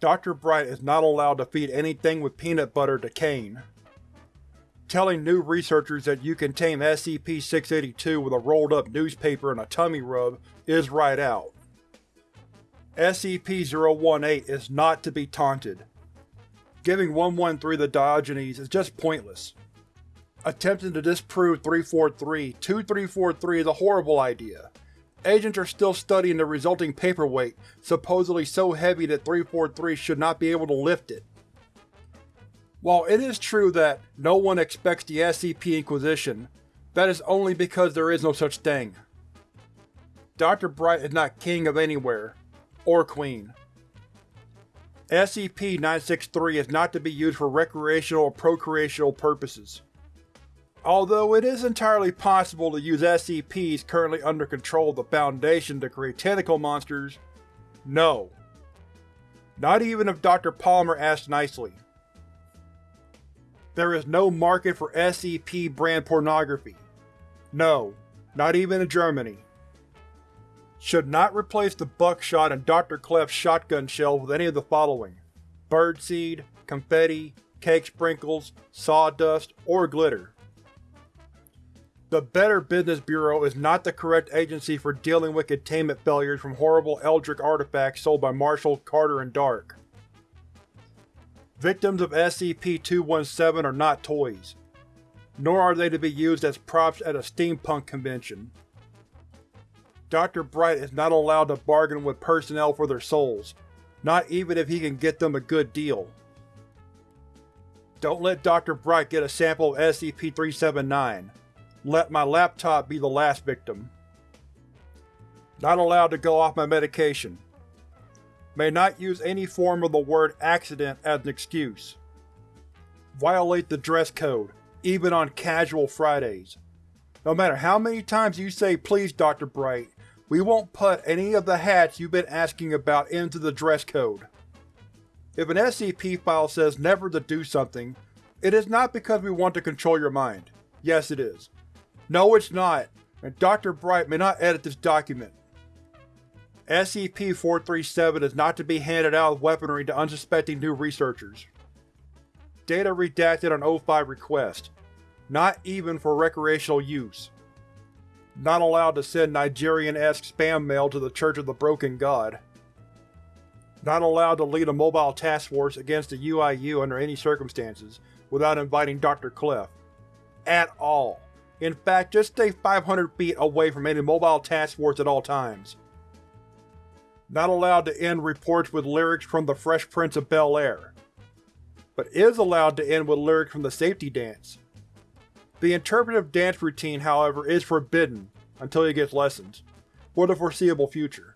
Dr. Bright is not allowed to feed anything with peanut butter to Kane. Telling new researchers that you can tame SCP-682 with a rolled-up newspaper and a tummy rub is right out. SCP-018 is not to be taunted. Giving 113 the Diogenes is just pointless. Attempting to disprove 343-2343 is a horrible idea. Agents are still studying the resulting paperweight, supposedly so heavy that 343 should not be able to lift it. While it is true that no one expects the SCP Inquisition, that is only because there is no such thing. Dr. Bright is not king of anywhere, or queen. SCP-963 is not to be used for recreational or procreational purposes. Although it is entirely possible to use SCPs currently under control of the Foundation to create tentacle monsters, no. Not even if Dr. Palmer asked nicely. There is no market for SCP brand pornography. No, not even in Germany. Should not replace the buckshot in Dr. Clef's shotgun shell with any of the following. Birdseed, confetti, cake sprinkles, sawdust, or glitter. The Better Business Bureau is not the correct agency for dealing with containment failures from horrible Eldritch artifacts sold by Marshall, Carter, and Dark. Victims of SCP-217 are not toys, nor are they to be used as props at a steampunk convention. Dr. Bright is not allowed to bargain with personnel for their souls, not even if he can get them a good deal. Don't let Dr. Bright get a sample of SCP-379. Let my laptop be the last victim. Not allowed to go off my medication. May not use any form of the word accident as an excuse. Violate the dress code, even on casual Fridays. No matter how many times you say please Dr. Bright, we won't put any of the hats you've been asking about into the dress code. If an SCP file says never to do something, it is not because we want to control your mind. Yes it is. No it's not, and Dr. Bright may not edit this document. SCP-437 is not to be handed out as weaponry to unsuspecting new researchers. Data redacted on O5 request. Not even for recreational use. Not allowed to send Nigerian-esque spam mail to the Church of the Broken God. Not allowed to lead a mobile task force against the UIU under any circumstances, without inviting Dr. Clef. At all. In fact, just stay 500 feet away from any mobile task force at all times. Not allowed to end reports with lyrics from The Fresh Prince of Bel-Air, but is allowed to end with lyrics from the safety dance. The interpretive dance routine, however, is forbidden until he gets lessons, for the foreseeable future.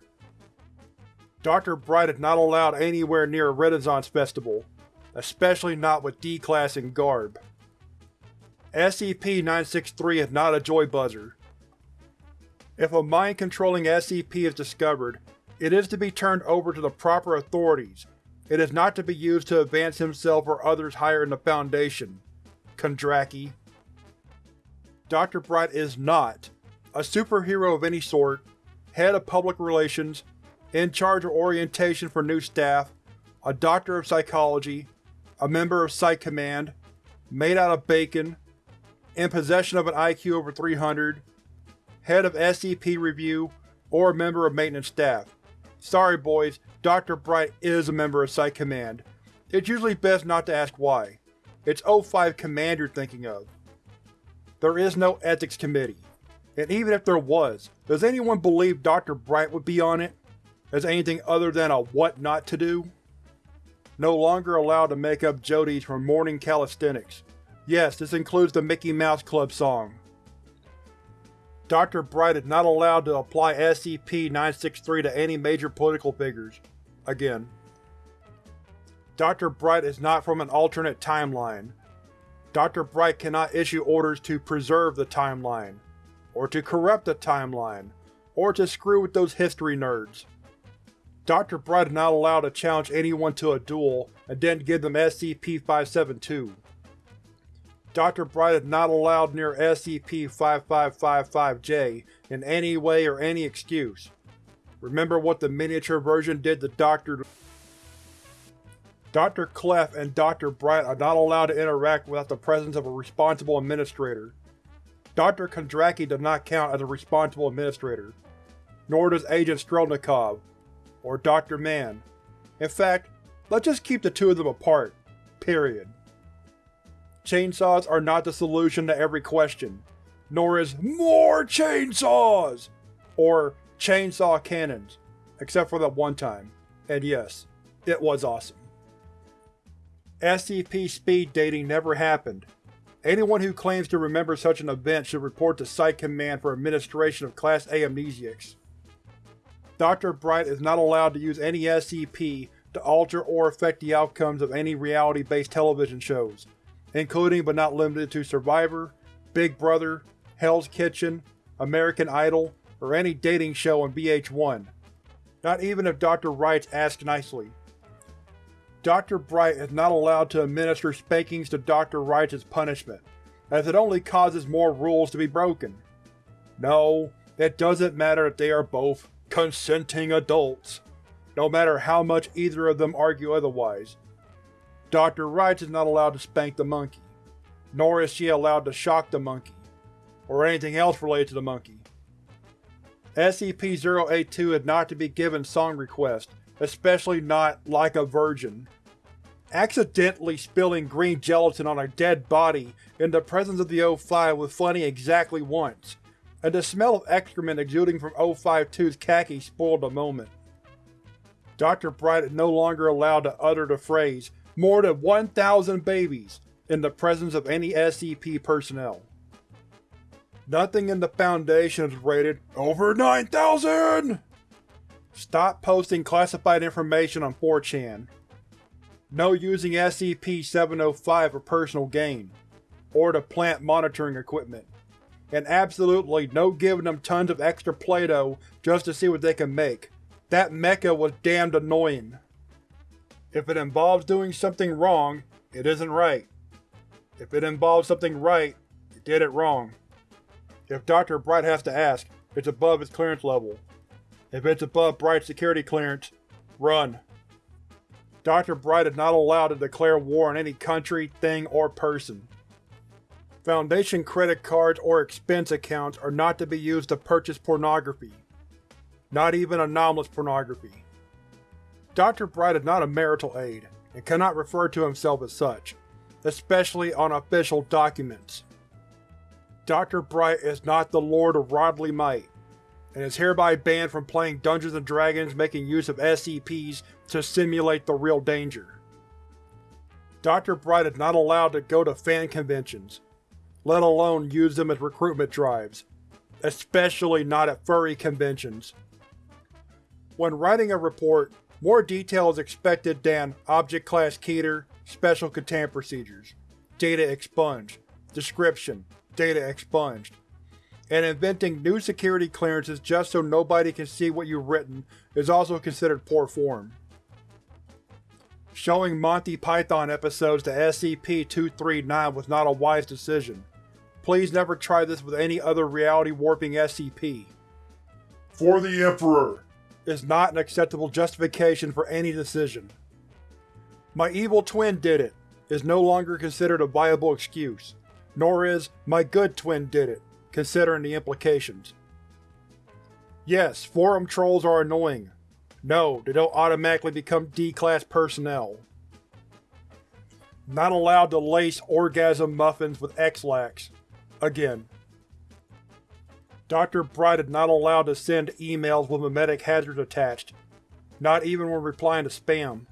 Dr. Bright is not allowed anywhere near a Renaissance festival, especially not with D-Class and garb. SCP-963 is not a joy buzzer. If a mind-controlling SCP is discovered, it is to be turned over to the proper authorities. It is not to be used to advance himself or others higher in the Foundation. Kondraki. Dr. Bright is not a superhero of any sort, head of public relations, in charge of orientation for new staff, a doctor of psychology, a member of Psych Command, made out of bacon, in possession of an IQ over 300, head of SCP Review, or a member of maintenance staff. Sorry boys, Dr. Bright is a member of Psych Command. It's usually best not to ask why. It's O5 Command you're thinking of. There is no Ethics Committee. And even if there was, does anyone believe Dr. Bright would be on it? As anything other than a what not to do? No longer allowed to make up Jodies for morning calisthenics. Yes, this includes the Mickey Mouse Club song. Dr. Bright is not allowed to apply SCP-963 to any major political figures. Again. Dr. Bright is not from an alternate timeline. Dr. Bright cannot issue orders to preserve the timeline, or to corrupt the timeline, or to screw with those history nerds. Dr. Bright is not allowed to challenge anyone to a duel and then give them SCP-572. Dr. Bright is not allowed near SCP-5555-J in any way or any excuse. Remember what the miniature version did to Dr. Dr. Clef and Dr. Bright are not allowed to interact without the presence of a responsible administrator. Dr. Kondraki does not count as a responsible administrator, nor does Agent Strelnikov, or Dr. Mann. In fact, let's just keep the two of them apart. Period. Chainsaws are not the solution to every question, nor is MORE CHAINSAWS! or chainsaw cannons, except for that one time. And yes, it was awesome. SCP speed dating never happened. Anyone who claims to remember such an event should report to Site Command for administration of Class A amnesiacs. Dr. Bright is not allowed to use any SCP to alter or affect the outcomes of any reality-based television shows, including but not limited to Survivor, Big Brother, Hell's Kitchen, American Idol, or any dating show on VH1. Not even if Dr. Wright asks nicely. Dr. Bright is not allowed to administer spankings to Dr. Wright as punishment, as it only causes more rules to be broken. No, it doesn't matter if they are both consenting adults, no matter how much either of them argue otherwise. Dr. Wright is not allowed to spank the monkey, nor is she allowed to shock the monkey, or anything else related to the monkey. SCP-082 is not to be given song requests, especially not like a virgin. Accidentally spilling green gelatin on a dead body in the presence of the O5 was funny exactly once, and the smell of excrement exuding from O52's khaki spoiled the moment. Dr. Bright is no longer allowed to utter the phrase, more than 1,000 babies, in the presence of any SCP personnel. Nothing in the Foundation is rated over 9,000! Stop posting classified information on 4chan. No using SCP-705 for personal gain, or to plant monitoring equipment. And absolutely no giving them tons of extra Play-Doh just to see what they can make. That mecha was damned annoying. If it involves doing something wrong, it isn't right. If it involves something right, you did it wrong. If Dr. Bright has to ask, it's above his clearance level. If it's above Bright's security clearance, run. Dr. Bright is not allowed to declare war on any country, thing, or person. Foundation credit cards or expense accounts are not to be used to purchase pornography. Not even anomalous pornography. Dr. Bright is not a marital aid, and cannot refer to himself as such, especially on official documents. Dr. Bright is not the Lord of Rodley Might, and is hereby banned from playing Dungeons & Dragons making use of SCPs to simulate the real danger. Dr. Bright is not allowed to go to fan conventions, let alone use them as recruitment drives, especially not at furry conventions. When writing a report, more detail is expected than Object Class Keter, Special Containment Procedures, Data expunged, Description, data expunged, and inventing new security clearances just so nobody can see what you've written is also considered poor form. Showing Monty Python episodes to SCP-239 was not a wise decision. Please never try this with any other reality-warping SCP. For the Emperor! Is not an acceptable justification for any decision. My evil twin did it is no longer considered a viable excuse nor is my good twin did it, considering the implications. Yes, forum trolls are annoying. No, they don't automatically become D-Class personnel. Not allowed to lace orgasm muffins with Ex-Lax. Again. Dr. Bright is not allowed to send emails with memetic hazards attached, not even when replying to spam.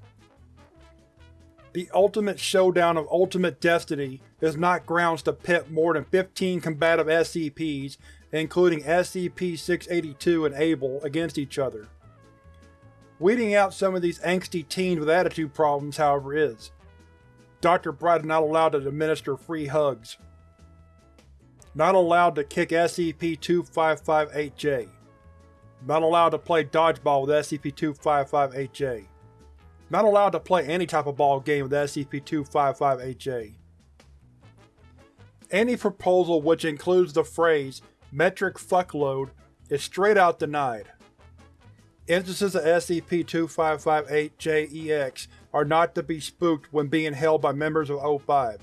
The ultimate showdown of Ultimate Destiny is not grounds to pit more than 15 combative SCPs, including SCP-682 and Abel, against each other. Weeding out some of these angsty teens with attitude problems, however, is. Dr. Bright is not allowed to administer free hugs. Not allowed to kick SCP-2558-J. Not allowed to play dodgeball with SCP-2558-J. Not allowed to play any type of ball game with SCP-2558-J. Any proposal which includes the phrase metric fuckload is straight out denied. Instances of SCP-2558-JEX are not to be spooked when being held by members of O5.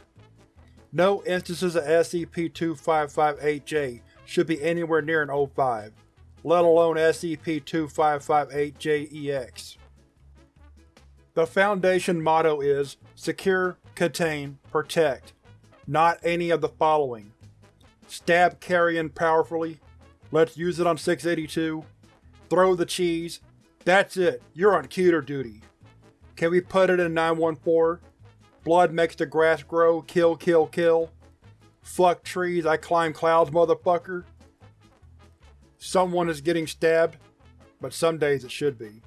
No instances of SCP-2558-J should be anywhere near an O5, let alone SCP-2558-JEX. The Foundation motto is Secure, Contain, Protect, not any of the following. Stab carrion powerfully, let's use it on 682, throw the cheese, that's it, you're on Keter duty. Can we put it in 914? Blood makes the grass grow, kill kill kill. Fuck trees, I climb clouds motherfucker. Someone is getting stabbed, but some days it should be.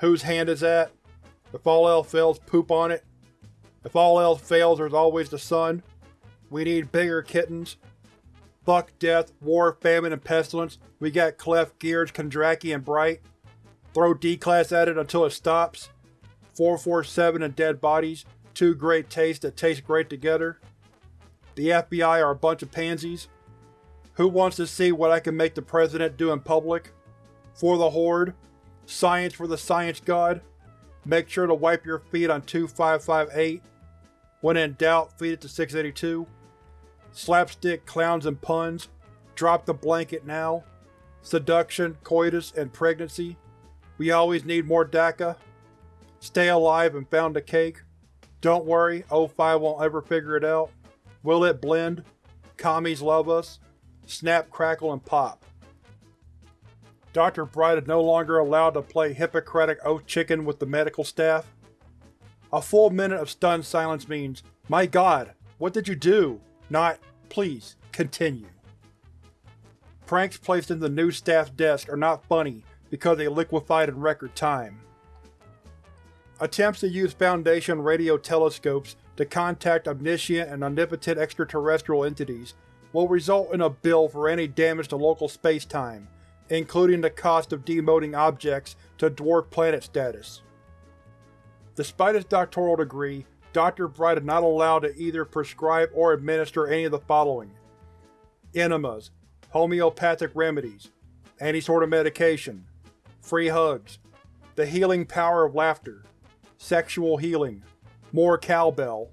Whose hand is that? If all else fails, poop on it. If all else fails, there's always the sun. We need bigger kittens. Fuck death, war, famine, and pestilence. We got Clef, Gears, Kondraki, and Bright. Throw D-Class at it until it stops. 447 and dead bodies. Two great tastes that taste great together. The FBI are a bunch of pansies. Who wants to see what I can make the President do in public? For the Horde? Science for the Science God? Make sure to wipe your feet on 2558. When in doubt, feed it to 682. Slapstick, clowns, and puns. Drop the blanket now. Seduction, coitus, and pregnancy. We always need more DACA. Stay alive and found a cake. Don't worry, O5 won't ever figure it out. Will it blend? Commies love us. Snap, crackle, and pop. Dr. Bright is no longer allowed to play Hippocratic Oath Chicken with the medical staff. A full minute of stunned silence means, My god, what did you do? Not, please, continue. Pranks placed in the new staff's desk are not funny because they liquefied in record time. Attempts to use Foundation radio telescopes to contact omniscient and omnipotent extraterrestrial entities will result in a bill for any damage to local spacetime, including the cost of demoting objects to dwarf planet status. Despite his doctoral degree, Dr. Bright is not allowed to either prescribe or administer any of the following. Enemas, homeopathic remedies, any sort of medication, free hugs, the healing power of laughter, sexual healing, more cowbell.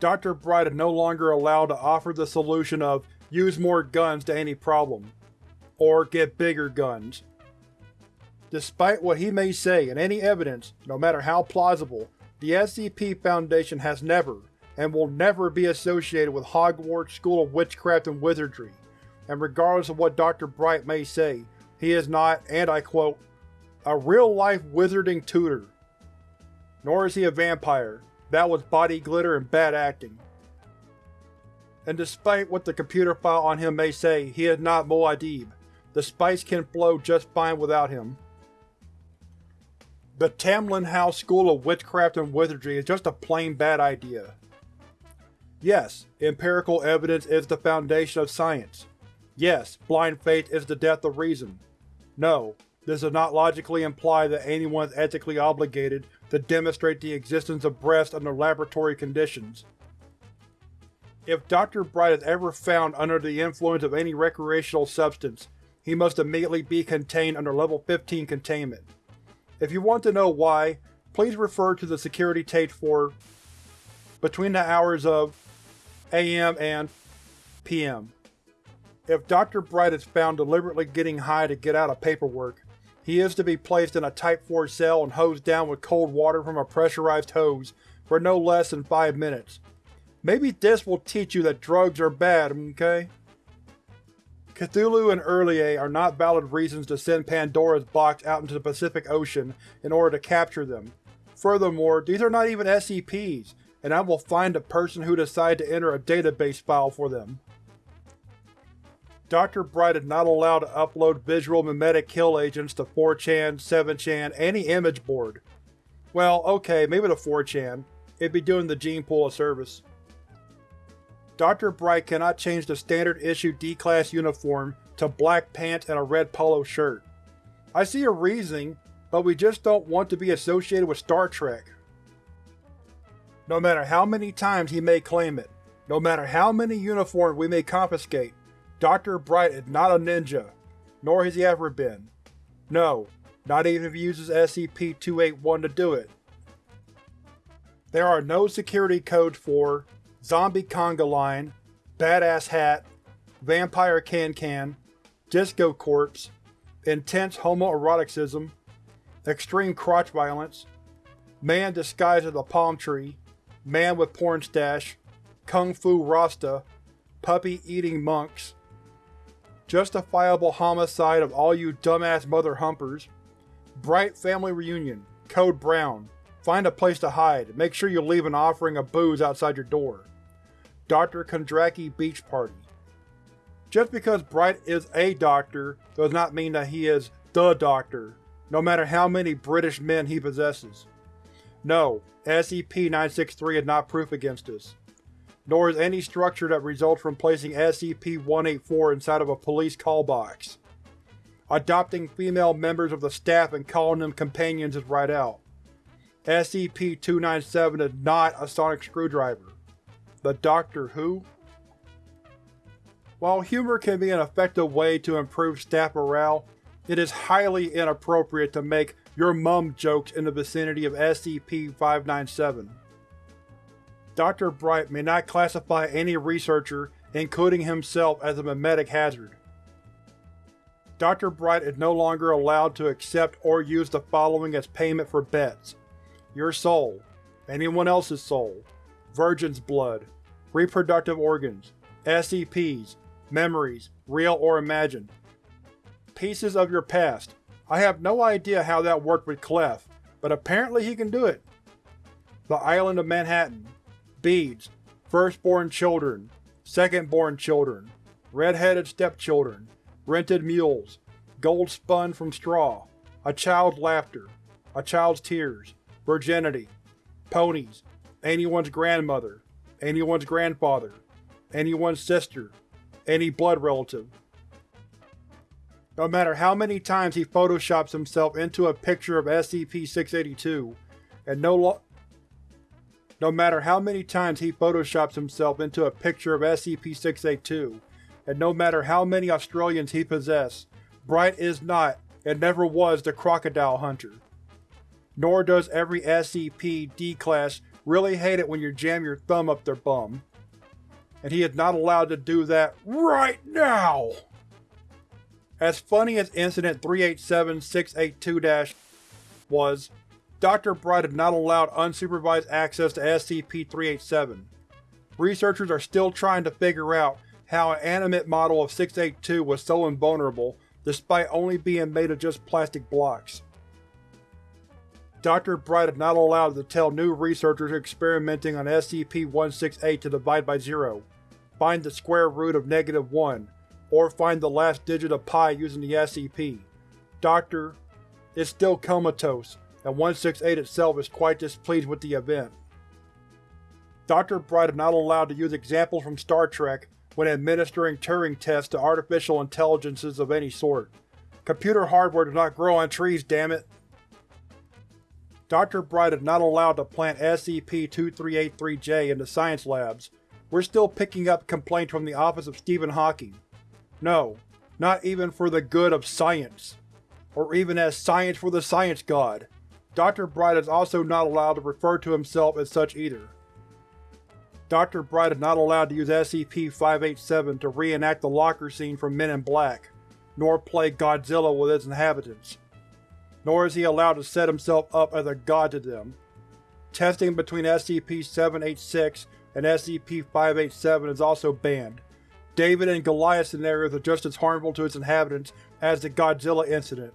Dr. Bright is no longer allowed to offer the solution of use more guns to any problem, or get bigger guns. Despite what he may say and any evidence, no matter how plausible, the SCP Foundation has never, and will never be associated with Hogwarts School of Witchcraft and Wizardry, and regardless of what Dr. Bright may say, he is not, and I quote, a real-life wizarding tutor. Nor is he a vampire. That was body glitter and bad acting. And despite what the computer file on him may say, he is not Muad'Dib. The spice can flow just fine without him. The Tamlin House School of Witchcraft and Wizardry is just a plain bad idea. Yes, empirical evidence is the foundation of science. Yes, blind faith is the death of reason. No, this does not logically imply that anyone is ethically obligated to demonstrate the existence of breasts under laboratory conditions. If Dr. Bright is ever found under the influence of any recreational substance, he must immediately be contained under Level 15 containment. If you want to know why, please refer to the security tape for between the hours of AM and PM. If Dr. Bright is found deliberately getting high to get out of paperwork, he is to be placed in a Type 4 cell and hosed down with cold water from a pressurized hose for no less than 5 minutes. Maybe this will teach you that drugs are bad, okay? Cthulhu and R'lyeh are not valid reasons to send Pandora's box out into the Pacific Ocean in order to capture them. Furthermore, these are not even SCPs, and I will find the person who decided to enter a database file for them. Dr. Bright is not allowed to upload visual memetic kill agents to 4chan, 7chan, any image board. Well, okay, maybe to 4chan. It'd be doing the gene pool a service. Dr. Bright cannot change the standard issue D-Class uniform to black pants and a red polo shirt. I see your reasoning, but we just don't want to be associated with Star Trek. No matter how many times he may claim it, no matter how many uniforms we may confiscate, Dr. Bright is not a ninja, nor has he ever been. No, not even if he uses SCP-281 to do it. There are no security codes for Zombie Conga Line, Badass Hat, Vampire Can-Can, Disco Corpse, Intense Homoeroticism, Extreme Crotch Violence, Man disguised as a palm tree, Man with porn stash, Kung Fu Rasta, Puppy eating monks, Justifiable homicide of all you dumbass mother humpers, Bright family reunion, Code Brown, find a place to hide, make sure you leave an offering of booze outside your door, Dr. Kondraki Beach Party. Just because Bright is a doctor does not mean that he is THE Doctor, no matter how many British men he possesses. No, SCP-963 is not proof against us. Nor is any structure that results from placing SCP-184 inside of a police call box. Adopting female members of the staff and calling them companions is right out. SCP-297 is not a sonic screwdriver. The Doctor Who? While humor can be an effective way to improve staff morale, it is highly inappropriate to make your mum jokes in the vicinity of SCP-597. Dr. Bright may not classify any researcher, including himself, as a memetic hazard. Dr. Bright is no longer allowed to accept or use the following as payment for bets. Your soul, anyone else's soul, virgin's blood, reproductive organs, SCPs, memories, real or imagined. Pieces of your past. I have no idea how that worked with Clef, but apparently he can do it. The Island of Manhattan. Beads. Firstborn children. Secondborn children. Red-headed stepchildren. Rented mules. Gold spun from straw. A child's laughter. A child's tears. Virginity. Ponies. Anyone's grandmother. Anyone's grandfather. Anyone's sister any blood relative. No matter how many times he photoshops himself into a picture of SCP-682, and no no matter how many times he photoshops himself into a picture of SCP-682, and no matter how many Australians he possesses, Bright is not, and never was the Crocodile Hunter. Nor does every SCP D-Class really hate it when you jam your thumb up their bum and he is not allowed to do that RIGHT NOW! As funny as Incident 387-682- was, Dr. Bright is not allowed unsupervised access to SCP-387. Researchers are still trying to figure out how an animate model of 682 was so invulnerable despite only being made of just plastic blocks. Dr. Bright is not allowed to tell new researchers experimenting on SCP-168 to divide by zero, find the square root of negative 1, or find the last digit of pi using the SCP. Doctor is still comatose, and 168 itself is quite displeased with the event. Dr. Bright is not allowed to use examples from Star Trek when administering Turing tests to artificial intelligences of any sort. Computer hardware does not grow on trees, damn it! Dr. Bright is not allowed to plant SCP-2383-J into science labs. We're still picking up complaints from the office of Stephen Hawking. No, not even for the good of science. Or even as science for the science god. Dr. Bright is also not allowed to refer to himself as such either. Dr. Bright is not allowed to use SCP-587 to reenact the locker scene from Men in Black, nor play Godzilla with its inhabitants nor is he allowed to set himself up as a god to them. Testing between SCP-786 and SCP-587 is also banned. David and Goliath scenarios are just as harmful to its inhabitants as the Godzilla incident.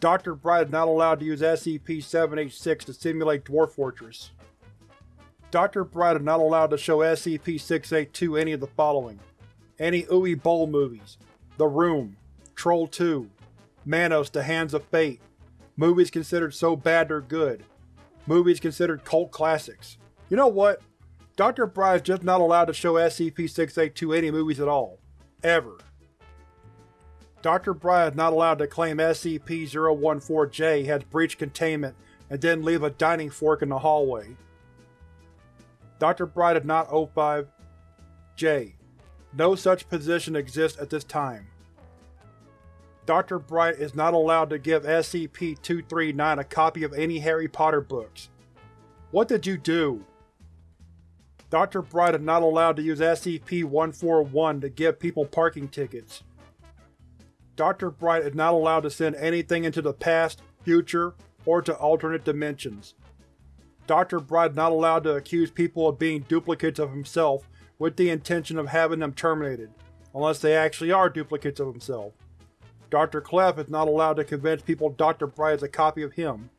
Dr. Bright is not allowed to use SCP-786 to simulate Dwarf Fortress. Dr. Bright is not allowed to show SCP-682 any of the following. Any Uwe Boll movies, The Room, Troll 2, Manos The Hands of Fate, Movies considered so bad they're good. Movies considered cult classics. You know what? Dr. Bright is just not allowed to show SCP-682 any movies at all. Ever. Dr. Bright is not allowed to claim SCP-014-J has breached containment and then leave a dining fork in the hallway. Dr. Bright is not O5-J. No such position exists at this time. Dr. Bright is not allowed to give SCP-239 a copy of any Harry Potter books. What did you do? Dr. Bright is not allowed to use SCP-141 to give people parking tickets. Dr. Bright is not allowed to send anything into the past, future, or to alternate dimensions. Dr. Bright is not allowed to accuse people of being duplicates of himself with the intention of having them terminated, unless they actually are duplicates of himself. Dr. Clef is not allowed to convince people Dr. Bright is a copy of him.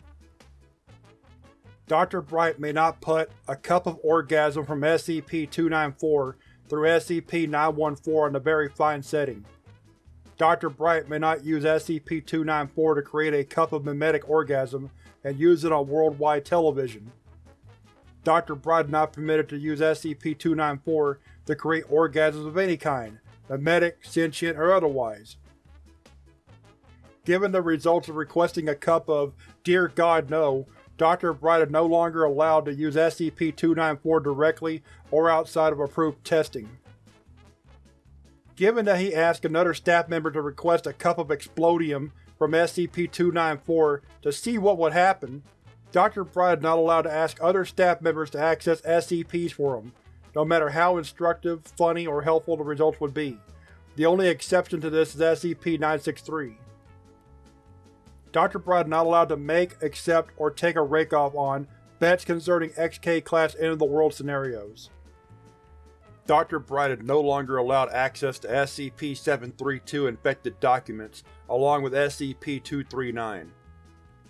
Dr. Bright may not put a cup of orgasm from SCP-294 through SCP-914 in a very fine setting. Dr. Bright may not use SCP-294 to create a cup of memetic orgasm and use it on worldwide television. Dr. Bright is not permitted to use SCP-294 to create orgasms of any kind, memetic, sentient, or otherwise. Given the results of requesting a cup of Dear God No, Dr. Bright is no longer allowed to use SCP-294 directly or outside of approved testing. Given that he asked another staff member to request a cup of Explodium from SCP-294 to see what would happen, Dr. Bright is not allowed to ask other staff members to access SCPs for him, no matter how instructive, funny, or helpful the results would be. The only exception to this is SCP-963. Dr. Bright is not allowed to make, accept, or take a rake-off on bets concerning XK-class end-of-the-world scenarios. Dr. Bright is no longer allowed access to SCP-732 infected documents, along with SCP-239.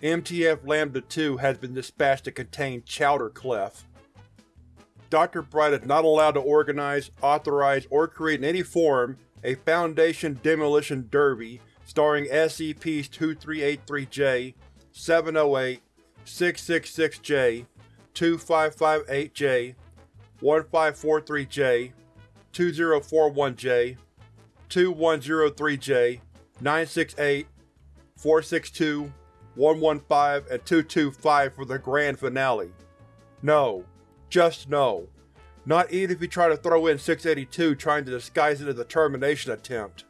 MTF Lambda-2 has been dispatched to contain Chowder Clef. Dr. Bright is not allowed to organize, authorize, or create in any form a Foundation Demolition Derby starring SCP-2383-J, 708, 666-J, 2558-J, 1543-J, 2041-J, 2103-J, 968, 462, 115, and 225 for the grand finale. No. Just no. Not even if you try to throw in 682 trying to disguise it as a termination attempt.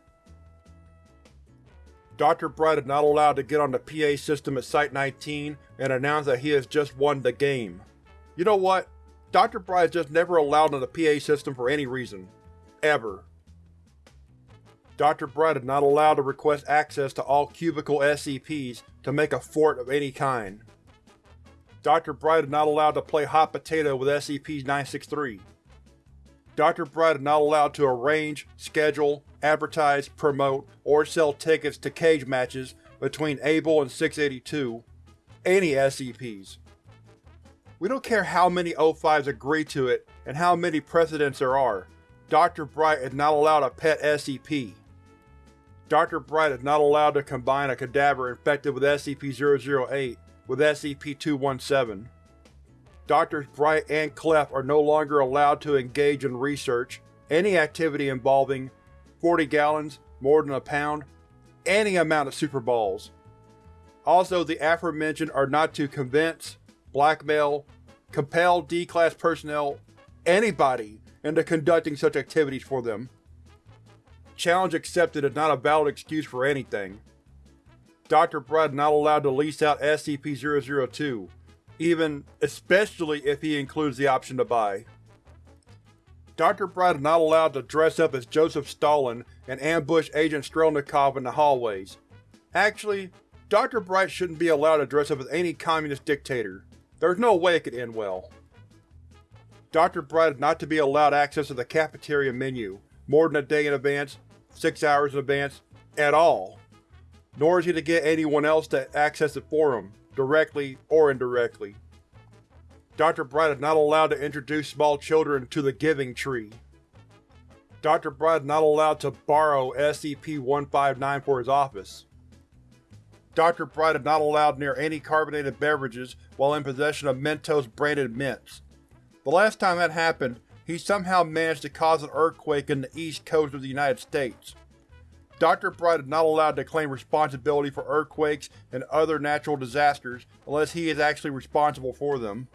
Dr. Bright is not allowed to get on the PA system at Site-19 and announce that he has just won the game. You know what? Dr. Bright is just never allowed on the PA system for any reason. Ever. Dr. Bright is not allowed to request access to all cubicle SCPs to make a fort of any kind. Dr. Bright is not allowed to play hot potato with SCP-963. Dr. Bright is not allowed to arrange, schedule, advertise, promote, or sell tickets to cage matches between Abel and 682, any SCPs. We don't care how many O5s agree to it and how many precedents there are, Dr. Bright is not allowed a pet SCP. Dr. Bright is not allowed to combine a cadaver infected with SCP-008 with SCP-217. Drs. Bright and Clef are no longer allowed to engage in research, any activity involving 40 gallons, more than a pound, any amount of Super Balls. Also, the aforementioned are not to convince, blackmail, compel D-Class personnel, anybody, into conducting such activities for them. Challenge accepted is not a valid excuse for anything. Dr. Bright is not allowed to lease out SCP-002, even especially if he includes the option to buy. Dr. Bright is not allowed to dress up as Joseph Stalin and ambush Agent Strelnikov in the hallways. Actually, Dr. Bright shouldn't be allowed to dress up as any communist dictator. There's no way it could end well. Dr. Bright is not to be allowed access to the cafeteria menu, more than a day in advance, six hours in advance, at all. Nor is he to get anyone else to access it for him, directly or indirectly. Dr. Bright is not allowed to introduce small children to the Giving Tree. Dr. Bright is not allowed to borrow SCP-159 for his office. Dr. Bright is not allowed near any carbonated beverages while in possession of Mentos branded mints. The last time that happened, he somehow managed to cause an earthquake in the east coast of the United States. Dr. Bright is not allowed to claim responsibility for earthquakes and other natural disasters unless he is actually responsible for them.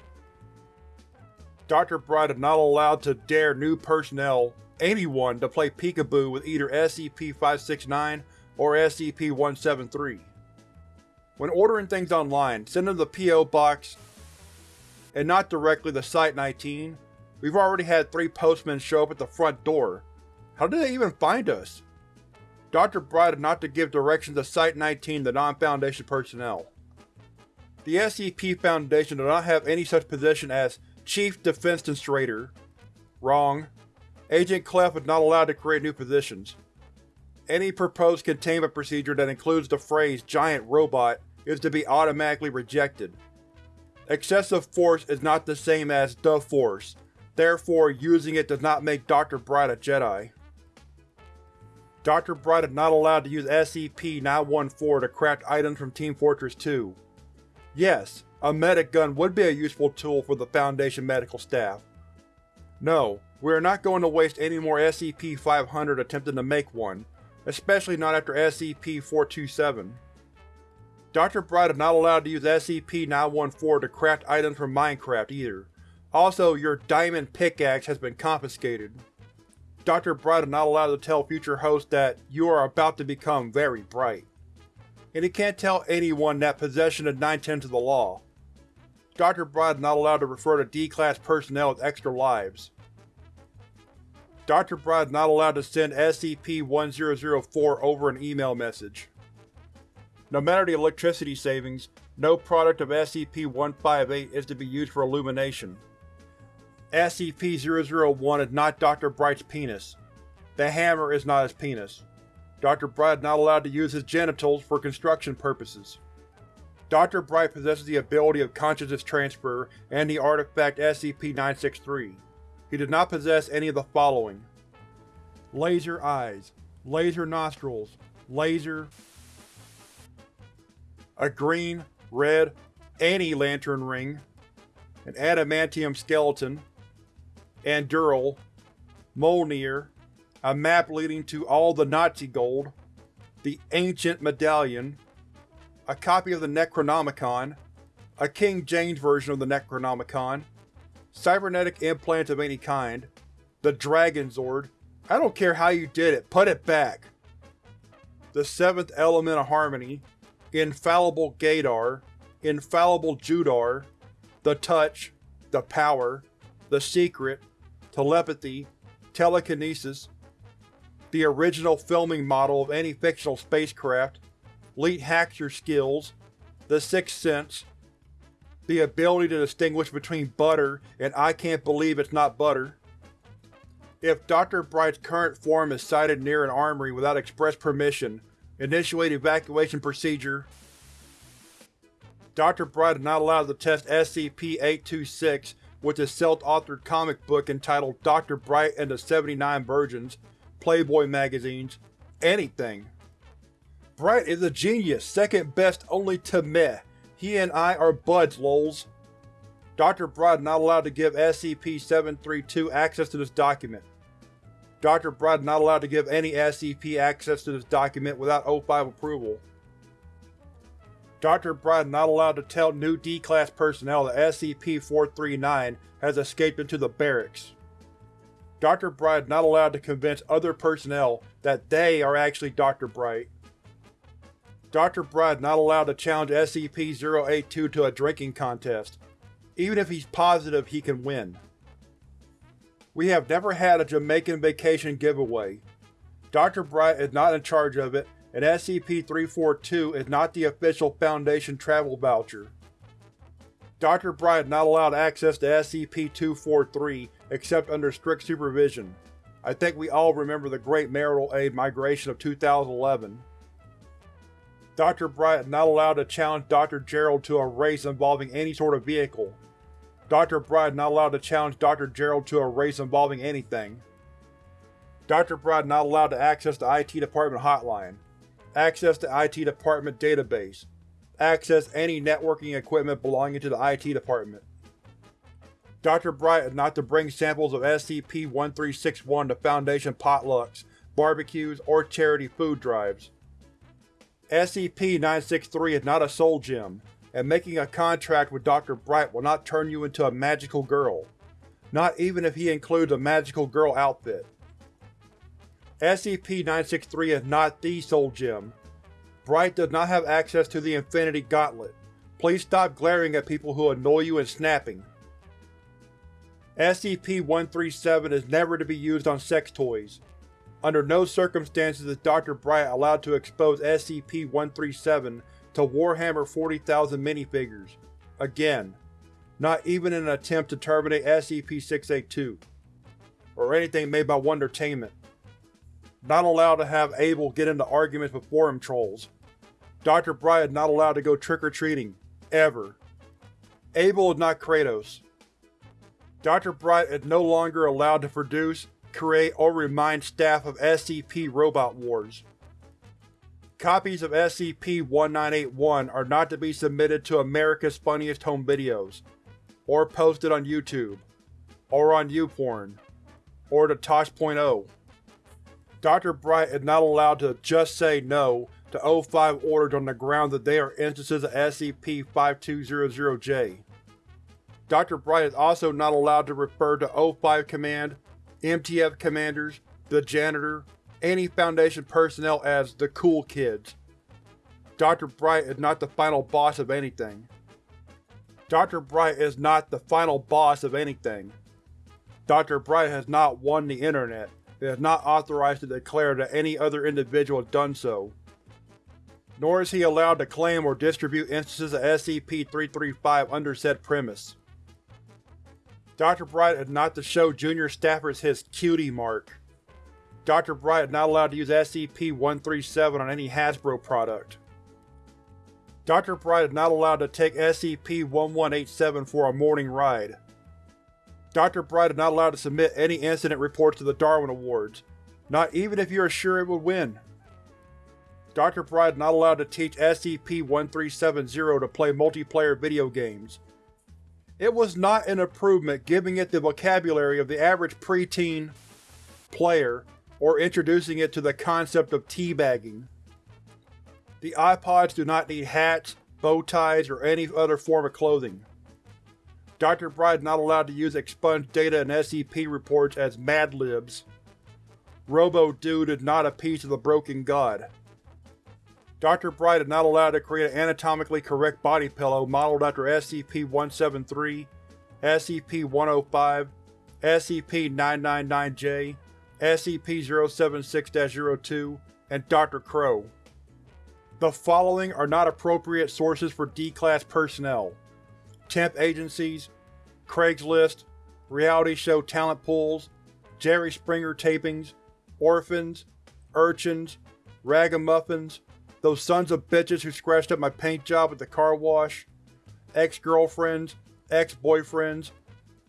Dr. Bright is not allowed to dare new personnel, anyone, to play peekaboo with either SCP-569 or SCP-173. When ordering things online, send them the P.O. Box and not directly to Site-19. We've already had three postmen show up at the front door. How did they even find us? Dr. Bright is not to give directions to Site-19 to non-Foundation personnel. The SCP Foundation does not have any such position as Chief Defense Defensestrator. Wrong. Agent Clef is not allowed to create new positions. Any proposed containment procedure that includes the phrase giant robot is to be automatically rejected. Excessive force is not the same as the Force, therefore using it does not make Dr. Bright a Jedi. Dr. Bright is not allowed to use SCP-914 to craft items from Team Fortress 2. Yes, a medic gun would be a useful tool for the Foundation medical staff. No, we are not going to waste any more SCP-500 attempting to make one, especially not after SCP-427. Dr. Bright is not allowed to use SCP-914 to craft items from Minecraft either. Also, your diamond pickaxe has been confiscated. Dr. Bright is not allowed to tell future hosts that you are about to become very bright. And he can't tell anyone that possession is 9 tenths of the law. Dr. Bright is not allowed to refer to D-Class personnel as extra lives. Dr. Bright is not allowed to send SCP-1004 over an email message. No matter the electricity savings, no product of SCP-158 is to be used for illumination. SCP-001 is not Dr. Bright's penis. The hammer is not his penis. Dr. Bright is not allowed to use his genitals for construction purposes. Dr. Bright possesses the ability of consciousness transfer and the artifact SCP-963. He did not possess any of the following. Laser eyes, laser nostrils, laser a green, red, anti-lantern ring, an adamantium skeleton, Anduril, Mjolnir, a map leading to all the Nazi gold, the Ancient Medallion, a copy of the Necronomicon, a King James version of the Necronomicon, cybernetic implants of any kind, the Dragon Zord, I don't care how you did it, put it back! The seventh element of harmony, Infallible Gadar, Infallible Judar, the Touch, the Power, the Secret, Telepathy, Telekinesis, the original filming model of any fictional spacecraft, Elite Hacker skills, the Sixth Sense, the ability to distinguish between butter and I can't believe it's not butter. If Dr. Bright's current form is sighted near an armory without express permission, initiate evacuation procedure. Dr. Bright is not allowed to test SCP-826 with his self-authored comic book entitled Dr. Bright and the 79 Virgins, Playboy magazines, anything. Bright is a genius, second best only to meh. He and I are buds, lols. Dr. Bright is not allowed to give SCP-732 access to this document. Dr. Bright is not allowed to give any SCP access to this document without O5 approval. Dr. Bright is not allowed to tell new D-Class personnel that SCP-439 has escaped into the barracks. Dr. Bright not allowed to convince other personnel that they are actually Dr. Bright. Dr. Bright is not allowed to challenge SCP-082 to a drinking contest, even if he's positive he can win. We have never had a Jamaican vacation giveaway. Dr. Bright is not in charge of it and SCP-342 is not the official Foundation travel voucher. Dr. Bright is not allowed access to SCP-243 except under strict supervision. I think we all remember the Great Marital Aid Migration of 2011. Dr. Bright is not allowed to challenge Dr. Gerald to a race involving any sort of vehicle. Dr. Bright is not allowed to challenge Dr. Gerald to a race involving anything. Dr. Bright is not allowed to access the IT Department hotline. Access the IT Department database. Access any networking equipment belonging to the IT Department. Dr. Bright is not to bring samples of SCP-1361 to Foundation potlucks, barbecues, or charity food drives. SCP-963 is not a soul gem, and making a contract with Dr. Bright will not turn you into a magical girl. Not even if he includes a magical girl outfit. SCP-963 is not the Soul Gem. Bright does not have access to the Infinity Gauntlet. Please stop glaring at people who annoy you and snapping. SCP-137 is never to be used on sex toys. Under no circumstances is Dr. Bright allowed to expose SCP-137 to Warhammer 40,000 minifigures. Again, not even in an attempt to terminate SCP-682, or anything made by Wondertainment. Not allowed to have Abel get into arguments with forum trolls. Dr. Bright is not allowed to go trick-or-treating. Ever. Abel is not Kratos. Dr. Bright is no longer allowed to produce, create, or remind staff of SCP Robot Wars. Copies of SCP-1981 are not to be submitted to America's Funniest Home Videos, or posted on YouTube, or on YouPorn, or to Tosh.0. Dr. Bright is not allowed to just say no to O5 orders on the ground that they are instances of SCP-5200-J. Dr. Bright is also not allowed to refer to O5 Command, MTF commanders, the janitor, any Foundation personnel as the Cool Kids. Dr. Bright is not the final boss of anything. Dr. Bright is not the final boss of anything. Dr. Bright has not won the Internet, and is not authorized to declare that any other individual has done so. Nor is he allowed to claim or distribute instances of SCP-335 under said premise. Dr. Bright is not to show junior staffers his cutie mark. Dr. Bright is not allowed to use SCP-137 on any Hasbro product. Dr. Bright is not allowed to take SCP-1187 for a morning ride. Dr. Bright is not allowed to submit any incident reports to the Darwin Awards, not even if you are sure it would win. Dr. Bright is not allowed to teach SCP-1370 to play multiplayer video games. It was not an improvement giving it the vocabulary of the average preteen player or introducing it to the concept of teabagging. The iPods do not need hats, bow ties, or any other form of clothing. Dr. Bright is not allowed to use expunged data in SCP reports as Mad Libs. Robo-Dude is not a piece of the Broken God. Dr. Bright is not allowed to create an anatomically correct body pillow modeled after SCP-173, SCP-105, SCP-999-J, SCP-076-02, and Dr. Crow. The following are not appropriate sources for D-Class personnel. Temp agencies, Craigslist, reality show talent pools, Jerry Springer tapings, orphans, urchins, ragamuffins, those sons of bitches who scratched up my paint job at the car wash, ex-girlfriends, ex-boyfriends,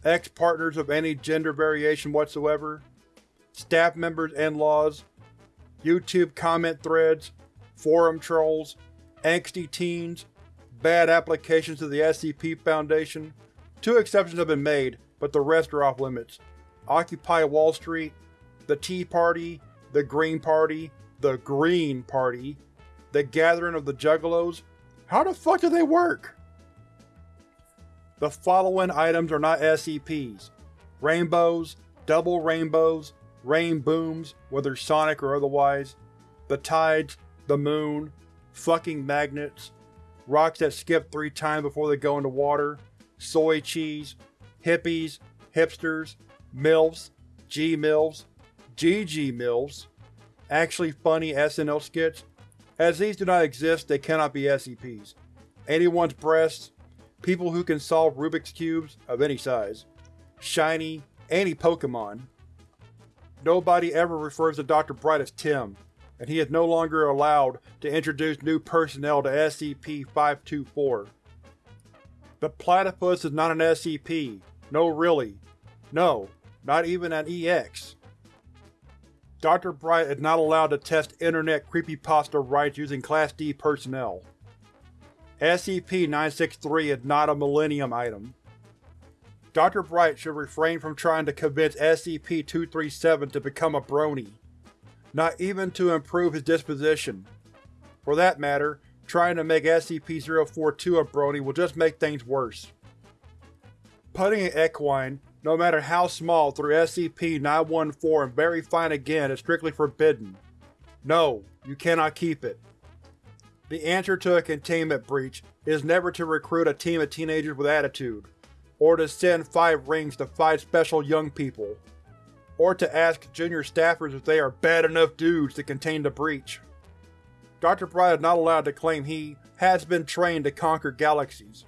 ex-partners of any gender variation whatsoever, staff members in-laws, YouTube comment threads, forum trolls, angsty teens, bad applications to the SCP Foundation. Two exceptions have been made, but the rest are off limits. Occupy Wall Street, the Tea Party, the Green Party, the Green Party, the Gathering of the Juggalos. How the fuck do they work? The following items are not SCPs. Rainbows, double rainbows, rain booms, whether sonic or otherwise, the tides, the moon, fucking magnets, rocks that skip three times before they go into water, soy cheese, hippies, hipsters, MILFs, G-MILFs, GG-MILFs, actually funny SNL skits. As these do not exist, they cannot be SCPs. Anyone's breasts, people who can solve Rubik's Cubes, of any size, shiny, any Pokemon. Nobody ever refers to Dr. Bright as Tim, and he is no longer allowed to introduce new personnel to SCP-524. The platypus is not an SCP. No really. No, not even an EX. Dr. Bright is not allowed to test Internet creepypasta rights using Class D personnel. SCP-963 is not a Millennium item. Dr. Bright should refrain from trying to convince SCP-237 to become a brony. Not even to improve his disposition. For that matter, trying to make SCP-042 a brony will just make things worse. Putting an equine, no matter how small, through SCP-914 and very fine again is strictly forbidden. No, you cannot keep it. The answer to a containment breach is never to recruit a team of teenagers with attitude, or to send five rings to five special young people, or to ask junior staffers if they are bad enough dudes to contain the breach. Dr. Bright is not allowed to claim he has been trained to conquer galaxies.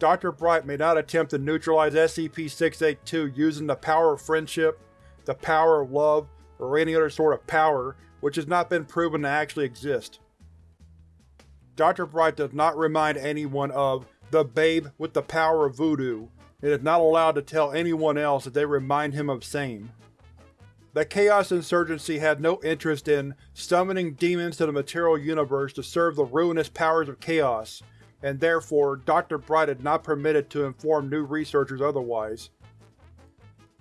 Dr. Bright may not attempt to neutralize SCP-682 using the power of friendship, the power of love, or any other sort of power which has not been proven to actually exist. Dr. Bright does not remind anyone of the babe with the power of voodoo, and is not allowed to tell anyone else that they remind him of same. The Chaos Insurgency had no interest in summoning demons to the material universe to serve the ruinous powers of Chaos, and therefore Dr. Bright is not permitted to inform new researchers otherwise.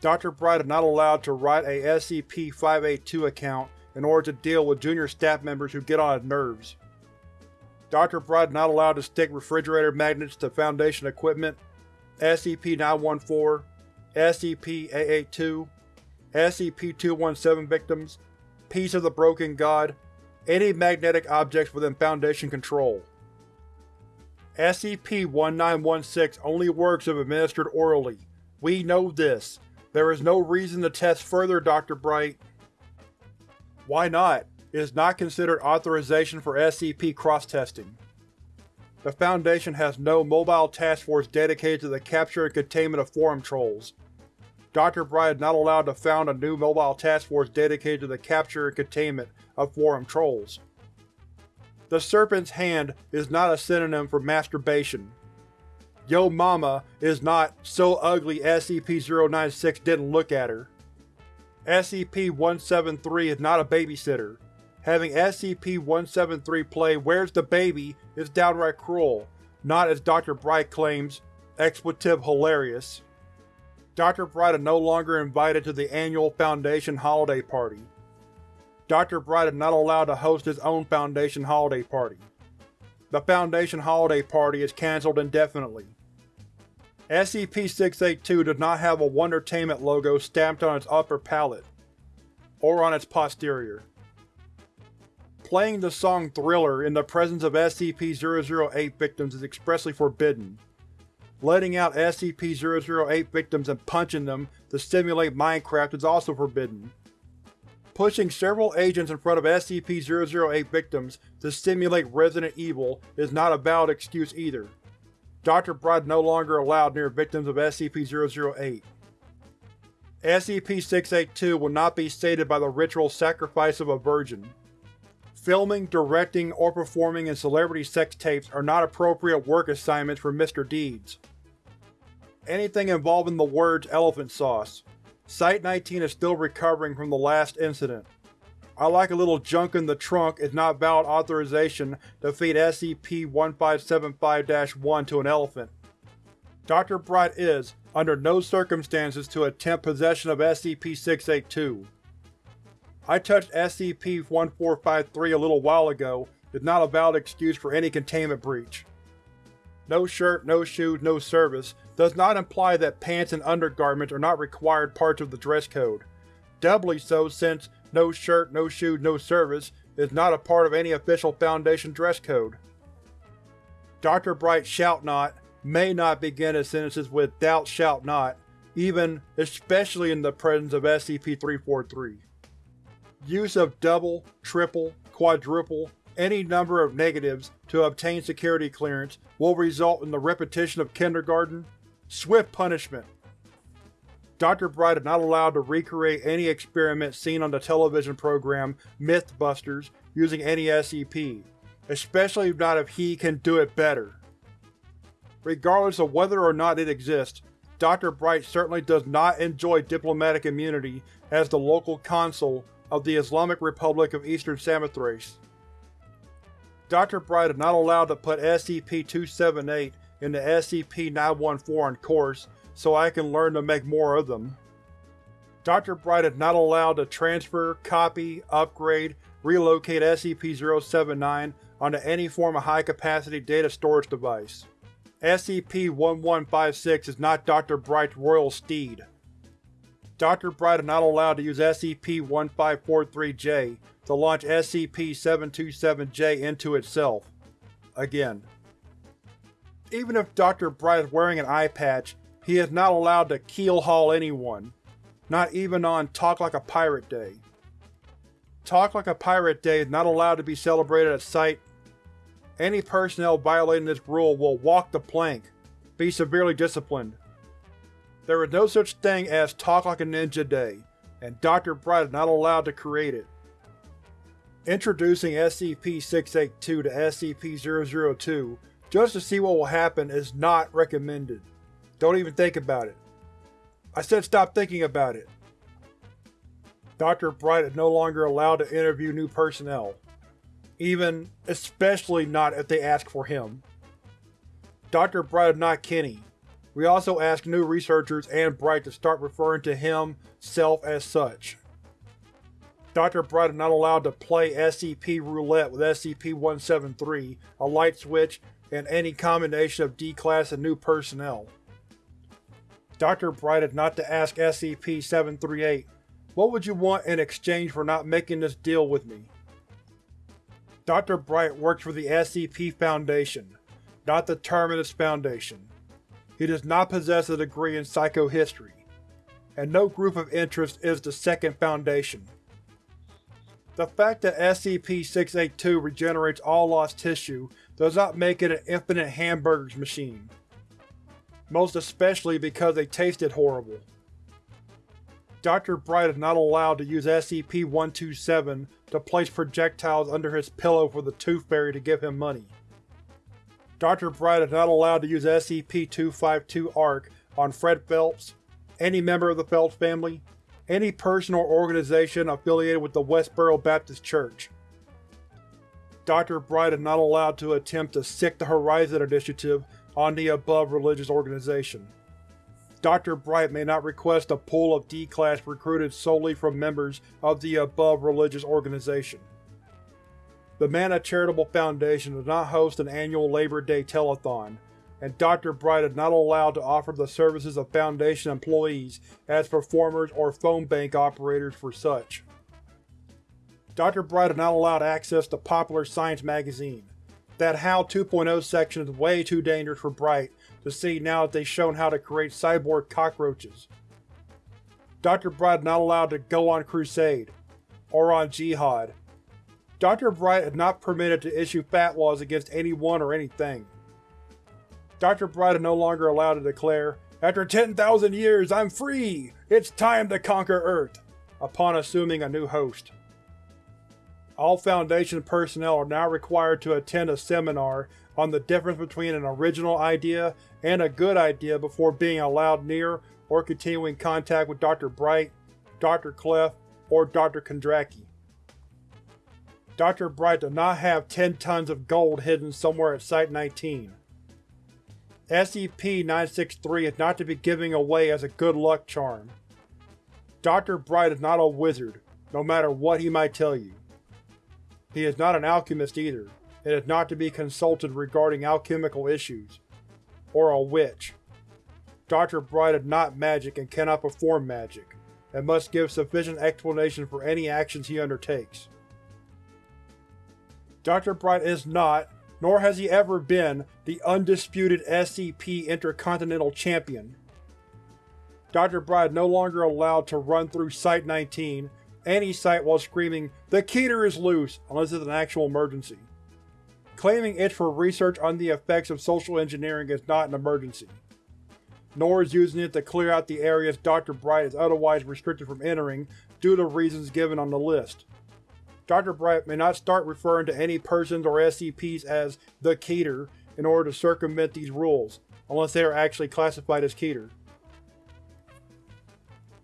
Dr. Bright is not allowed to write a SCP-582 account in order to deal with junior staff members who get on his nerves. Dr. Bright is not allowed to stick refrigerator magnets to Foundation equipment, SCP-914, SCP-882, SCP-217 victims, Piece of the Broken God, any magnetic objects within Foundation control. SCP-1916 only works if administered orally. We know this. There is no reason to test further, Dr. Bright. Why not? It is not considered authorization for SCP cross-testing. The Foundation has no mobile task force dedicated to the capture and containment of forum trolls. Dr. Bright is not allowed to found a new mobile task force dedicated to the capture and containment of forum trolls. The Serpent's Hand is not a synonym for masturbation. Yo Mama is not so ugly SCP-096 didn't look at her. SCP-173 is not a babysitter. Having SCP-173 play Where's the Baby is downright cruel, not as Dr. Bright claims, expletive hilarious. Dr. Bright is no longer invited to the annual Foundation holiday party. Dr. Bright is not allowed to host his own Foundation holiday party. The Foundation holiday party is cancelled indefinitely. SCP-682 does not have a Wondertainment logo stamped on its upper palate, or on its posterior. Playing the song Thriller in the presence of SCP-008 victims is expressly forbidden. Letting out SCP-008 victims and punching them to simulate Minecraft is also forbidden. Pushing several agents in front of SCP-008 victims to simulate Resident Evil is not a valid excuse either. Dr. Bright no longer allowed near victims of SCP-008. SCP-682 will not be sated by the ritual sacrifice of a virgin. Filming, directing, or performing in celebrity sex tapes are not appropriate work assignments for Mr. Deeds. Anything involving the words elephant sauce. Site-19 is still recovering from the last incident. I like a little junk in the trunk is not valid authorization to feed SCP-1575-1 to an elephant. Dr. Bright is, under no circumstances to attempt possession of SCP-682. I touched SCP-1453 a little while ago is not a valid excuse for any containment breach. No shirt, no shoes, no service does not imply that pants and undergarments are not required parts of the dress code. Doubly so since no shirt, no shoes, no service is not a part of any official Foundation dress code. Dr. Bright shout not, may not begin his sentences with thou shalt not, even, especially in the presence of SCP-343. Use of double, triple, quadruple, any number of negatives to obtain security clearance will result in the repetition of kindergarten. Swift punishment. Dr. Bright is not allowed to recreate any experiment seen on the television program Mythbusters using any SCP, especially not if he can do it better. Regardless of whether or not it exists, Dr. Bright certainly does not enjoy diplomatic immunity as the local consul of the Islamic Republic of Eastern Samothrace. Dr. Bright is not allowed to put SCP-278 into SCP-914 on coarse so I can learn to make more of them. Dr. Bright is not allowed to transfer, copy, upgrade, relocate SCP-079 onto any form of high-capacity data storage device. SCP-1156 is not Dr. Bright's royal steed. Dr. Bright is not allowed to use SCP-1543-J to launch SCP-727-J into itself. Again. Even if Dr. Bright is wearing an eye patch, He is not allowed to keel-haul anyone, not even on Talk Like a Pirate Day. Talk Like a Pirate Day is not allowed to be celebrated at site. Any personnel violating this rule will walk the plank, be severely disciplined. There is no such thing as Talk Like a Ninja Day, and Dr. Bright is not allowed to create it. Introducing SCP-682 to SCP-002 just to see what will happen is not recommended. Don't even think about it. I said stop thinking about it. Dr. Bright is no longer allowed to interview new personnel. Even, especially not if they ask for him. Dr. Bright is not Kenny. We also ask new researchers and Bright to start referring to him, self as such. Dr. Bright is not allowed to play SCP Roulette with SCP-173, a light switch, and any combination of D-Class and new personnel. Dr. Bright is not to ask SCP-738, what would you want in exchange for not making this deal with me? Dr. Bright works for the SCP Foundation, not the Terminus Foundation. He does not possess a degree in psychohistory, and no group of interest is the Second Foundation. The fact that SCP-682 regenerates all lost tissue does not make it an infinite hamburgers machine. Most especially because they tasted horrible. Dr. Bright is not allowed to use SCP-127 to place projectiles under his pillow for the Tooth Fairy to give him money. Dr. Bright is not allowed to use SCP-252-ARC on Fred Phelps, any member of the Phelps family, any person or organization affiliated with the Westboro Baptist Church. Dr. Bright is not allowed to attempt to sick the Horizon Initiative on the above religious organization. Dr. Bright may not request a pool of D-Class recruited solely from members of the above religious organization. The Mana Charitable Foundation does not host an annual Labor Day telethon, and Dr. Bright is not allowed to offer the services of Foundation employees as performers or phone bank operators for such. Dr. Bright is not allowed access to Popular Science magazine. That How 2.0 section is way too dangerous for Bright to see now that they've shown how to create cyborg cockroaches. Dr. Bright is not allowed to go on crusade, or on jihad. Dr. Bright is not permitted to issue fatwas against anyone or anything. Dr. Bright is no longer allowed to declare, After 10,000 years, I'm free! It's time to conquer Earth! upon assuming a new host. All Foundation personnel are now required to attend a seminar on the difference between an original idea and a good idea before being allowed near or continuing contact with Dr. Bright, Dr. Clef, or Dr. Kondraki. Dr. Bright does not have 10 tons of gold hidden somewhere at Site-19. SCP-963 is not to be given away as a good luck charm. Dr. Bright is not a wizard, no matter what he might tell you. He is not an alchemist either, and is not to be consulted regarding alchemical issues. Or a witch. Dr. Bright is not magic and cannot perform magic, and must give sufficient explanation for any actions he undertakes. Dr. Bright is not, nor has he ever been, the undisputed SCP Intercontinental Champion. Dr. Bright is no longer allowed to run through Site-19, any site while screaming, The Keter is loose, unless it's an actual emergency. Claiming it's for research on the effects of social engineering is not an emergency. Nor is using it to clear out the areas Dr. Bright is otherwise restricted from entering due to reasons given on the list. Dr. Bright may not start referring to any persons or SCPs as the Keter in order to circumvent these rules, unless they are actually classified as Keter.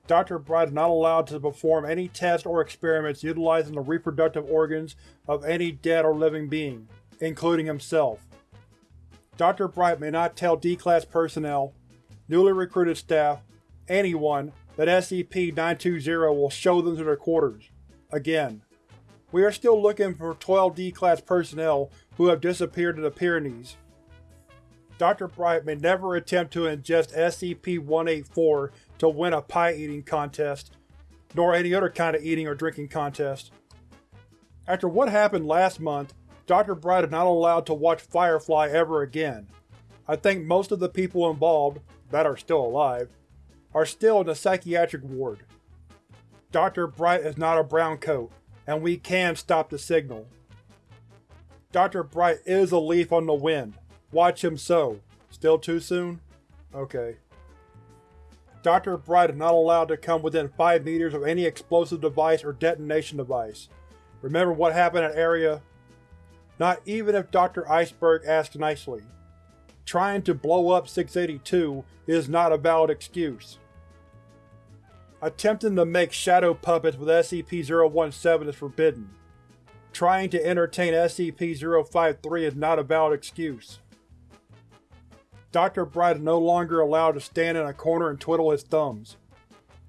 Dr. Bright is not allowed to perform any tests or experiments utilizing the reproductive organs of any dead or living being, including himself. Dr. Bright may not tell D-Class personnel, newly recruited staff, anyone, that SCP-920 will show them to their quarters. Again. We are still looking for 12 D-Class personnel who have disappeared in the Pyrenees. Dr. Bright may never attempt to ingest SCP-184 to win a pie-eating contest, nor any other kind of eating or drinking contest. After what happened last month, Dr. Bright is not allowed to watch Firefly ever again. I think most of the people involved, that are still alive, are still in the psychiatric ward. Dr. Bright is not a brown coat, and we can stop the signal. Dr. Bright is a leaf on the wind. Watch him so. Still too soon? Okay. Dr. Bright is not allowed to come within 5 meters of any explosive device or detonation device. Remember what happened at Area not even if Dr. Iceberg asks nicely. Trying to blow up 682 is not a valid excuse. Attempting to make shadow puppets with SCP-017 is forbidden. Trying to entertain SCP-053 is not a valid excuse. Dr. Bright is no longer allowed to stand in a corner and twiddle his thumbs.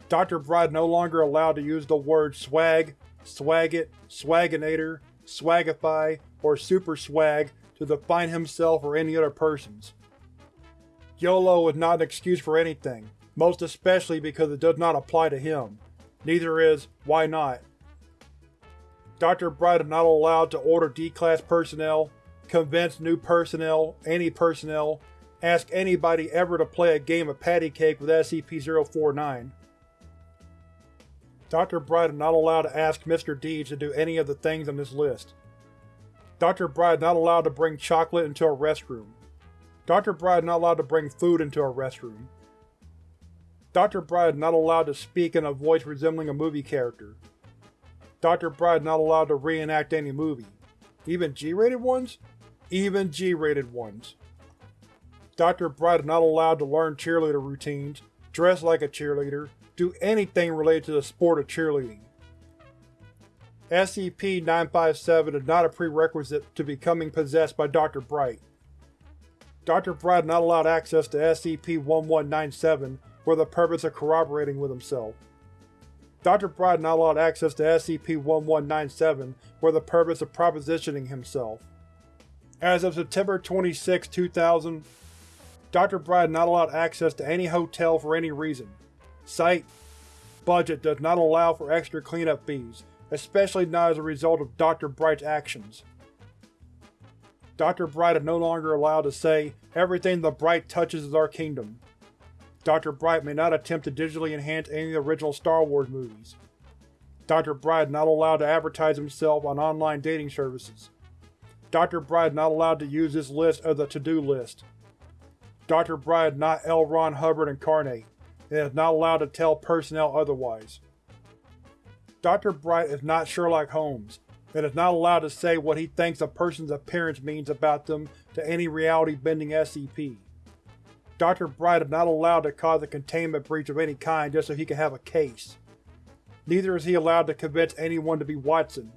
Dr. Is no longer allowed to use the words swag, swagget, swaginator, swagify, or super swag to define himself or any other persons. YOLO is not an excuse for anything, most especially because it does not apply to him. Neither is why not. Dr. Bright is not allowed to order D-Class personnel, convince new personnel, any personnel, ask anybody ever to play a game of patty cake with SCP-049. Dr. Bright is not allowed to ask Mr. Deeds to do any of the things on this list. Dr. Bright is not allowed to bring chocolate into a restroom. Dr. Bright is not allowed to bring food into a restroom. Dr. Bright is not allowed to speak in a voice resembling a movie character. Dr. Bright is not allowed to reenact any movie. Even G-rated ones? Even G-rated ones. Dr. Bright is not allowed to learn cheerleader routines, dress like a cheerleader, do anything related to the sport of cheerleading. SCP-957 is not a prerequisite to becoming possessed by Dr. Bright. Dr. Bright is not allowed access to SCP-1197 for the purpose of corroborating with himself. Dr. Bright not allowed access to SCP-1197 for the purpose of propositioning himself. As of September 26, 2000, Dr. Bright not allowed access to any hotel for any reason. Site Budget does not allow for extra cleanup fees, especially not as a result of Dr. Bright's actions. Dr. Bright is no longer allowed to say, everything the Bright touches is our kingdom. Dr. Bright may not attempt to digitally enhance any of the original Star Wars movies. Dr. Bright is not allowed to advertise himself on online dating services. Dr. Bright is not allowed to use this list as a to-do list. Dr. Bright is not L. Ron Hubbard incarnate, and is not allowed to tell personnel otherwise. Dr. Bright is not Sherlock Holmes, and is not allowed to say what he thinks a person's appearance means about them to any reality-bending SCP. Dr. Bright is not allowed to cause a containment breach of any kind just so he can have a case. Neither is he allowed to convince anyone to be Watson.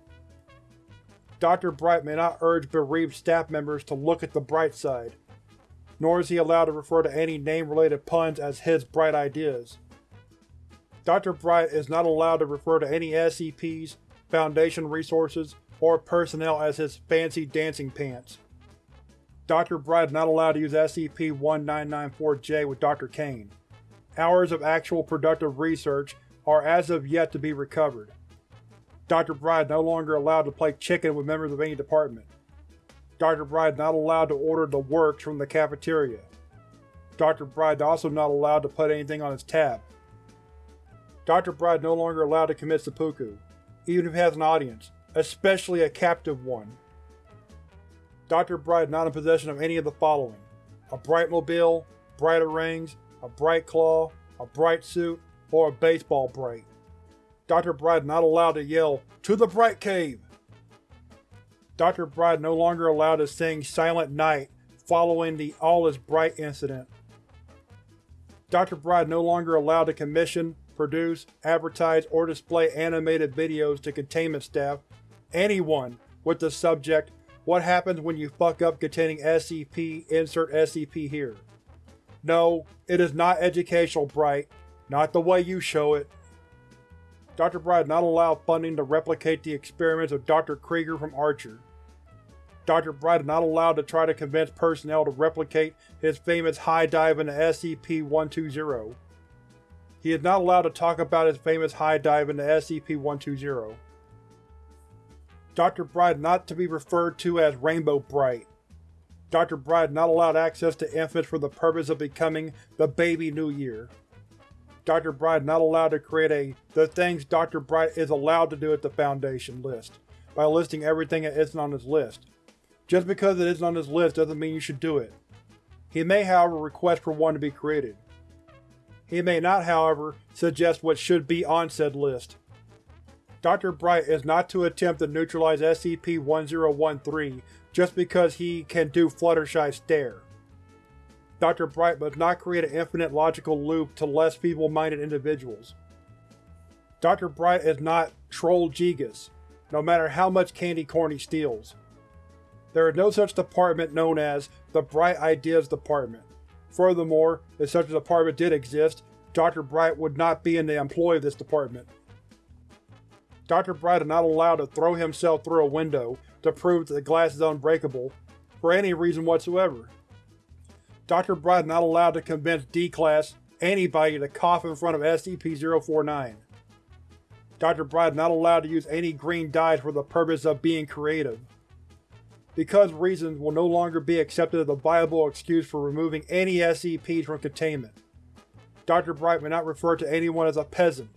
Dr. Bright may not urge bereaved staff members to look at the bright side, nor is he allowed to refer to any name-related puns as his bright ideas. Dr. Bright is not allowed to refer to any SCPs, Foundation resources, or personnel as his fancy dancing pants. Dr. Bright is not allowed to use SCP-1994-J with Dr. Kane. Hours of actual productive research are as of yet to be recovered. Dr. Bright is no longer allowed to play chicken with members of any department. Dr. Bright is not allowed to order the works from the cafeteria. Dr. Bright is also not allowed to put anything on his tab. Dr. Bright is no longer allowed to commit seppuku, even if he has an audience, especially a captive one. Dr. Bright not in possession of any of the following. A bright mobile, Bright-a-rangs, a Bright Claw, a Bright Suit, or a Baseball Bright. Dr. Bright not allowed to yell, To the Bright Cave! Dr. Bright no longer allowed to sing Silent Night following the All is Bright incident. Dr. Bright no longer allowed to commission, produce, advertise, or display animated videos to containment staff, anyone, with the subject, What happens when you fuck up containing SCP, insert SCP here. No, it is not educational, Bright. Not the way you show it. Dr. Bright is not allowed funding to replicate the experiments of Dr. Krieger from Archer. Dr. Bright is not allowed to try to convince personnel to replicate his famous high dive into SCP-120. He is not allowed to talk about his famous high dive into SCP-120. Dr. Bright not to be referred to as Rainbow Bright. Dr. Bright not allowed access to infants for the purpose of becoming the Baby New Year. Dr. Bright not allowed to create a The Things Dr. Bright is allowed to do at the Foundation list by listing everything that isn't on his list. Just because it isn't on his list doesn't mean you should do it. He may however request for one to be created. He may not, however, suggest what should be on said list. Dr. Bright is not to attempt to neutralize SCP-1013 just because he can do Fluttershy Stare. Dr. Bright must not create an infinite logical loop to less feeble-minded individuals. Dr. Bright is not Troll Jegus, no matter how much candy corn he steals. There is no such department known as the Bright Ideas Department. Furthermore, if such a department did exist, Dr. Bright would not be in the employ of this department. Dr. Bright is not allowed to throw himself through a window to prove that the glass is unbreakable, for any reason whatsoever. Dr. Bright is not allowed to convince D-Class anybody to cough in front of SCP-049. Dr. Bright is not allowed to use any green dyes for the purpose of being creative. Because reasons will no longer be accepted as a viable excuse for removing any SCPs from containment. Dr. Bright may not refer to anyone as a peasant.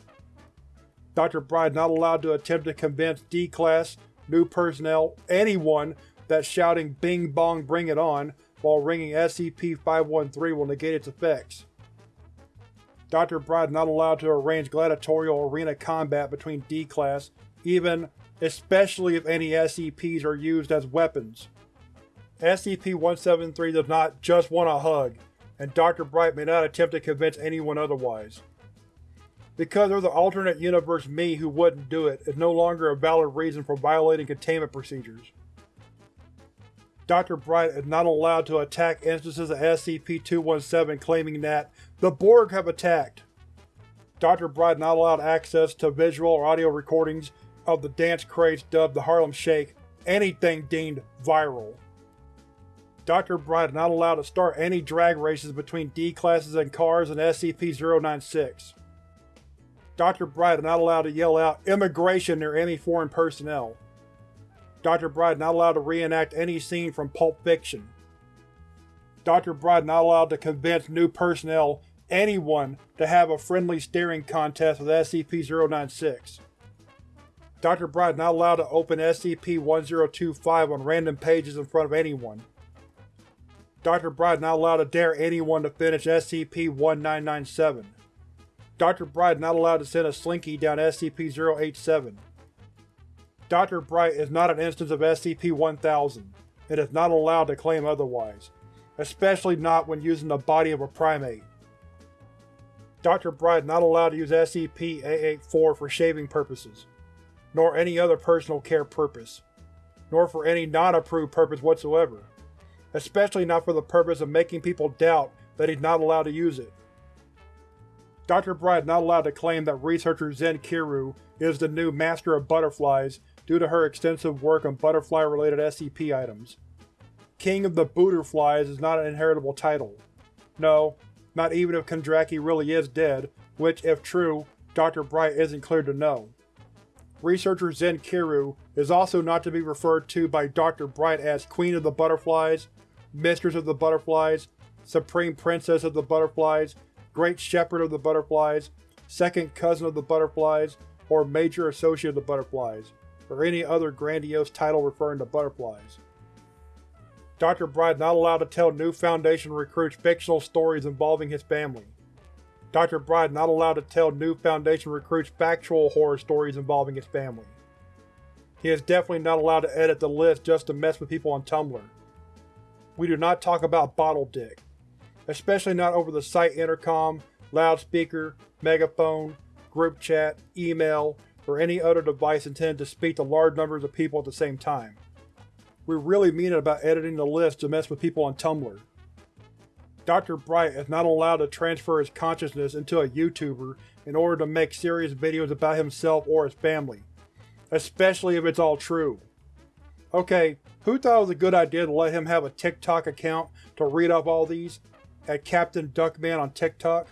Dr. Bright is not allowed to attempt to convince D-Class, new personnel, anyone that shouting Bing Bong Bring It On while ringing SCP-513 will negate its effects. Dr. Bright is not allowed to arrange gladiatorial arena combat between D-Class, even especially if any SCPs are used as weapons. SCP-173 does not just want a hug, and Dr. Bright may not attempt to convince anyone otherwise. Because there's an alternate universe me who wouldn't do it is no longer a valid reason for violating containment procedures. Dr. Bright is not allowed to attack instances of SCP-217 claiming that the Borg have attacked. Dr. Bright is not allowed access to visual or audio recordings of the dance craze dubbed the Harlem Shake, anything deemed viral. Dr. Bright is not allowed to start any drag races between D-classes and cars in SCP-096. Dr. Bright is not allowed to yell out immigration near any foreign personnel. Dr. Bright not allowed to reenact any scene from Pulp Fiction. Dr. Bright not allowed to convince new personnel, anyone, to have a friendly staring contest with SCP-096. Dr. Bright not allowed to open SCP-1025 on random pages in front of anyone. Dr. Bright not allowed to dare anyone to finish SCP-1997. Dr. Bright is not allowed to send a slinky down SCP-087. Dr. Bright is not an instance of SCP-1000, and is not allowed to claim otherwise, especially not when using the body of a primate. Dr. Bright is not allowed to use SCP-884 for shaving purposes, nor any other personal care purpose, nor for any non-approved purpose whatsoever, especially not for the purpose of making people doubt that he's not allowed to use it. Dr. Bright is not allowed to claim that researcher Zen Kiru is the new Master of Butterflies due to her extensive work on butterfly-related SCP items. King of the Booterflies is not an inheritable title. No, not even if Kondraki really is dead, which, if true, Dr. Bright isn't cleared to know. Researcher Zen Kiru is also not to be referred to by Dr. Bright as Queen of the Butterflies, Mistress of the Butterflies, Supreme Princess of the Butterflies, Great Shepherd of the Butterflies, Second Cousin of the Butterflies, or Major Associate of the Butterflies or any other grandiose title referring to butterflies. Dr. Bright not allowed to tell new Foundation recruits fictional stories involving his family. Dr. Bright not allowed to tell new Foundation recruits factual horror stories involving his family. He is definitely not allowed to edit the list just to mess with people on Tumblr. We do not talk about Bottle Dick, especially not over the site intercom, loudspeaker, megaphone, group chat, email, or any other device intended to speak to large numbers of people at the same time. We really mean it about editing the list to mess with people on Tumblr. Dr. Bright is not allowed to transfer his consciousness into a YouTuber in order to make serious videos about himself or his family, especially if it's all true. Okay, who thought it was a good idea to let him have a TikTok account to read off all these? At Captain Duckman on TikTok?